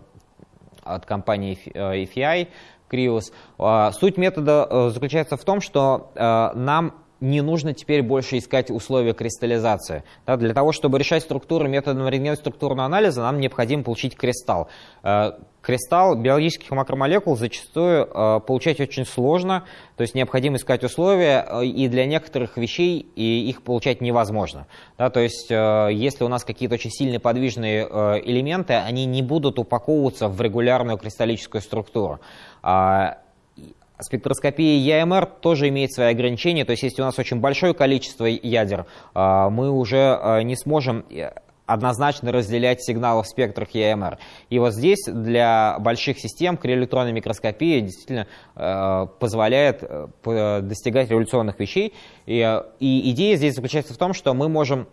от компании EFI, Криус. А, суть метода заключается в том, что нам не нужно теперь больше искать условия кристаллизации. Да, для того, чтобы решать структуры методом рентгеноструктурного анализа, нам необходимо получить кристалл. Э, кристалл биологических макромолекул зачастую э, получать очень сложно, то есть необходимо искать условия, э, и для некоторых вещей и их получать невозможно. Да, то есть если у нас какие-то очень сильные подвижные элементы, они не будут упаковываться в регулярную кристаллическую структуру. Спектроскопия ЯМР тоже имеет свои ограничения, то есть если у нас очень большое количество ядер, а, мы уже а, не сможем э, однозначно разделять сигналы в спектрах ЯМР. И вот здесь для больших систем криоэлектронная микроскопия действительно э, позволяет э, достигать революционных вещей. И идея здесь заключается в том, что мы можем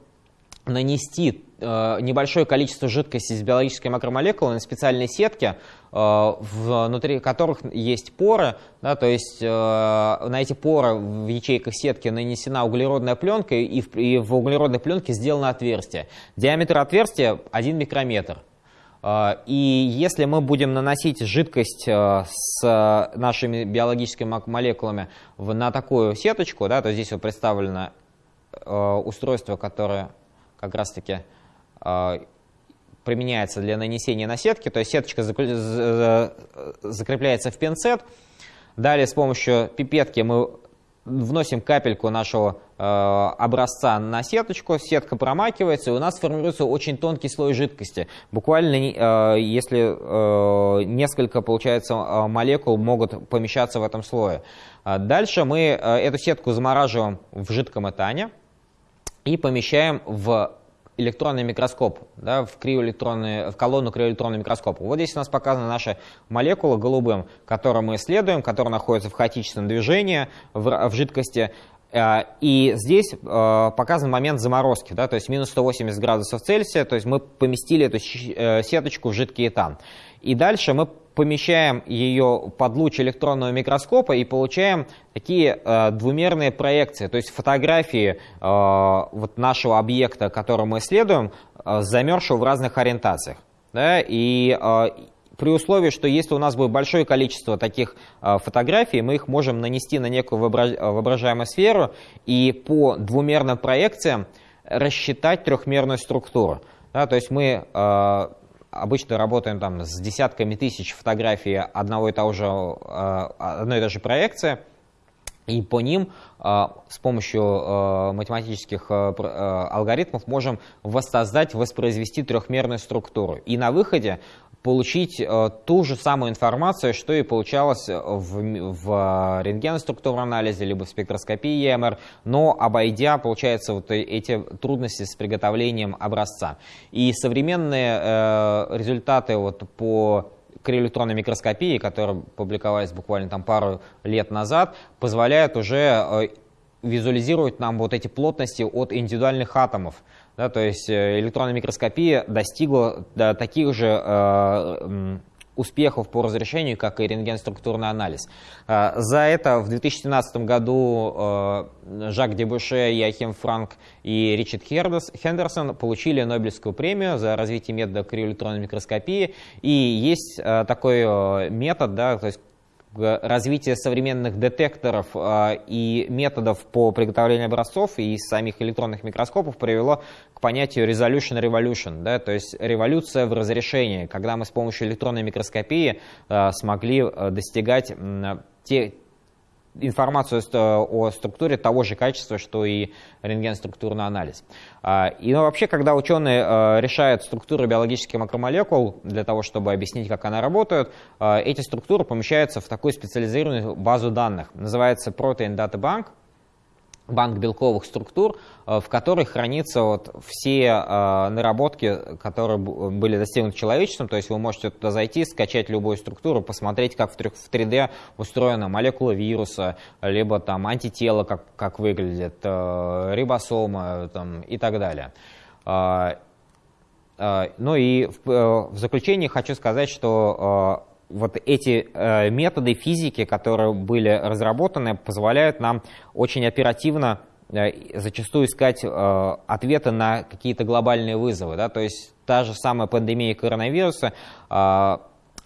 нанести э, небольшое количество жидкости с биологической макромолекулой на специальные сетки, э, внутри которых есть поры, да, то есть э, на эти поры в ячейках сетки нанесена углеродная пленка, и в, и в углеродной пленке сделано отверстие. Диаметр отверстия 1 микрометр. И если мы будем наносить жидкость с нашими биологическими молекулами на такую сеточку, да, то здесь вот представлено устройство, которое как раз-таки э, применяется для нанесения на сетки, то есть сеточка закрепляется в пинцет. Далее с помощью пипетки мы вносим капельку нашего э, образца на сеточку, сетка промакивается, и у нас формируется очень тонкий слой жидкости. Буквально, э, если несколько, получается, молекул могут помещаться в этом слое. Дальше мы эту сетку замораживаем в жидком этане и помещаем в электронный микроскоп, да, в, криоэлектронный, в колонну криоэлектронного микроскопа. Вот здесь у нас показана наша молекула голубым, которую мы исследуем, которая находится в хаотичном движении в, в жидкости. Э, и здесь э, показан момент заморозки, да, то есть минус 180 градусов Цельсия, то есть мы поместили эту э, сеточку в жидкий этан. И дальше мы помещаем ее под луч электронного микроскопа и получаем такие э, двумерные проекции, то есть фотографии э, вот нашего объекта, который мы исследуем, э, замерзшего в разных ориентациях. Да? И э, при условии, что если у нас будет большое количество таких э, фотографий, мы их можем нанести на некую воображаемую сферу и по двумерным проекциям рассчитать трехмерную структуру. Да? То есть мы э, обычно работаем там с десятками тысяч фотографий одного и того же, э, одной и той же проекции, и по ним э, с помощью э, математических алгоритмов можем воссоздать, воспроизвести трехмерную структуру. И на выходе получить э, ту же самую информацию, что и получалось в, в рентгеноструктурном анализе, либо в спектроскопии ЕМР, но обойдя, получается, вот эти трудности с приготовлением образца. И современные э, результаты вот по криоэлектронной микроскопии, которые публиковались буквально там пару лет назад, позволяют уже э, визуализировать нам вот эти плотности от индивидуальных атомов. Да, то есть э, электронная микроскопия достигла да, таких же э, успехов по разрешению, как и рентгенструктурный анализ. Э, за это в 2017 году э, Жак Дебуше, Яхим Франк и Ричард Хендерсон получили Нобелевскую премию за развитие метода криоэлектронной микроскопии. И есть такой метод, да, то есть развитие современных детекторов а, и методов по приготовлению образцов и самих электронных микроскопов привело к понятию resolution revolution, да, то есть революция в разрешении, когда мы с помощью электронной микроскопии а, смогли достигать те, информацию о структуре того же качества, что и рентген-структурный анализ. А, и ну, вообще, когда ученые а, решают структуру биологических макромолекул для того, чтобы объяснить, как она работает, а, эти структуры помещаются в такую специализированную базу данных. Называется Protein Data Bank банк белковых структур, э, в которой хранятся вот все э, наработки, которые были достигнуты человечеством. То есть вы можете туда зайти, скачать любую структуру, посмотреть, как в 3D устроена молекула вируса, либо там антитело, как, как выглядит, э, рибосома там, и так далее. Ну и в заключение хочу сказать, что вот эти э, методы физики, которые были разработаны, позволяют нам очень оперативно э, зачастую искать э, ответы на какие-то глобальные вызовы. Да? То есть та же самая пандемия коронавируса, э,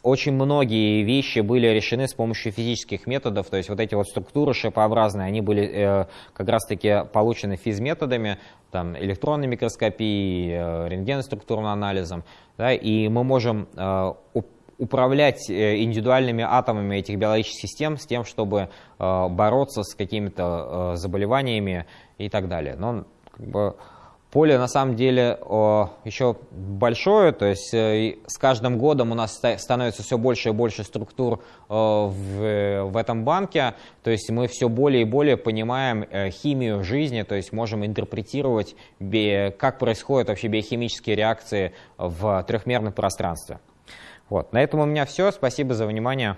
очень многие вещи были решены с помощью физических методов, то есть вот эти вот структуры шипообразные, они были э, как раз-таки получены физметодами, там, электронной микроскопией, э, рентгеноструктурным анализом, да, и мы можем э, управлять э, индивидуальными атомами этих биологических систем с тем, чтобы э, бороться с какими-то э, заболеваниями и так далее. Но как бы, поле на самом деле еще большое, то есть с каждым годом у нас становится все больше и больше структур в, в этом банке, то есть мы все более и более понимаем химию жизни, то есть можем интерпретировать, как происходят вообще биохимические реакции в трехмерном пространстве. Вот. На этом у меня все. Спасибо за внимание.